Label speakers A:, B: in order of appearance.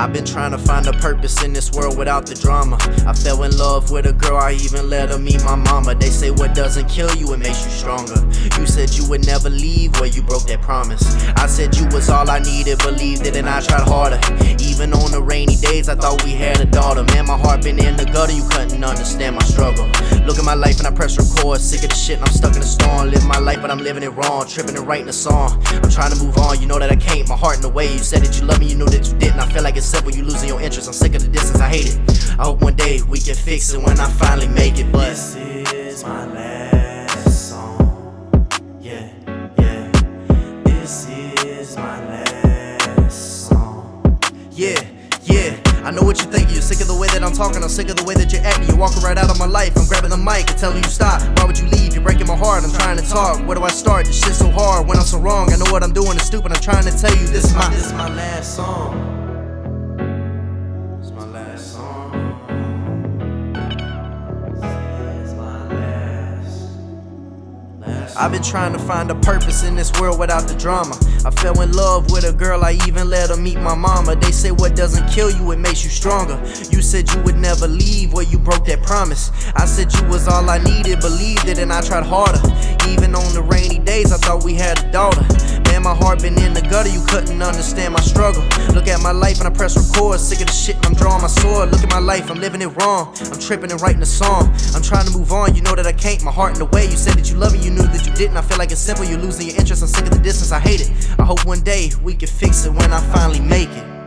A: I've been trying to find a purpose in this world without the drama. I fell in love with a girl, I even let her meet my mama. They say what doesn't kill you, it makes you stronger. You said you would never leave where you broke that promise. I said you was all I needed, believed it, and I tried harder. Even on the rainy days, I thought we had a daughter. Man, my heart been in the gutter, you couldn't understand my struggle. Look at my life and I press record, sick of the shit and I'm stuck in the storm. Live my life, but I'm living it wrong, tripping and writing a song. I'm trying to move on, you know that I can't, my heart in the way. You said that you love me, you knew that you didn't. I feel like it's simple, you losing your interest. I'm sick of the distance, I hate it. I hope one day we can fix it when I finally make it. But this is my last song. Yeah, yeah. This is my last song. Yeah. I know what you're thinking, you're sick of the way that I'm talking, I'm sick of the way that you're acting. You're walking right out of my life, I'm grabbing the mic and telling you stop. Why would you leave? You're breaking my heart, I'm trying to talk. Where do I start? This shit's so hard when I'm so wrong. I know what I'm doing is stupid, I'm trying to tell you this is my, this is my last song. I've been trying to find a purpose in this world without the drama. I fell in love with a girl, I even let her meet my mama. They say what doesn't kill you, it makes you stronger. You said you would never leave where you broke that promise. I said you was all I needed, believed it, and I tried harder. Even on the rainy days, I thought we had a daughter. You couldn't understand my struggle. Look at my life and I press record, sick of the shit I'm drawing my sword. Look at my life, I'm living it wrong. I'm tripping and writing a song. I'm trying to move on, you know that I can't. My heart in the way, you said that you love me, you knew that you didn't. I feel like it's simple, you're losing your interest. I'm sick of the distance, I hate it. I hope one day we can fix it when I finally make it.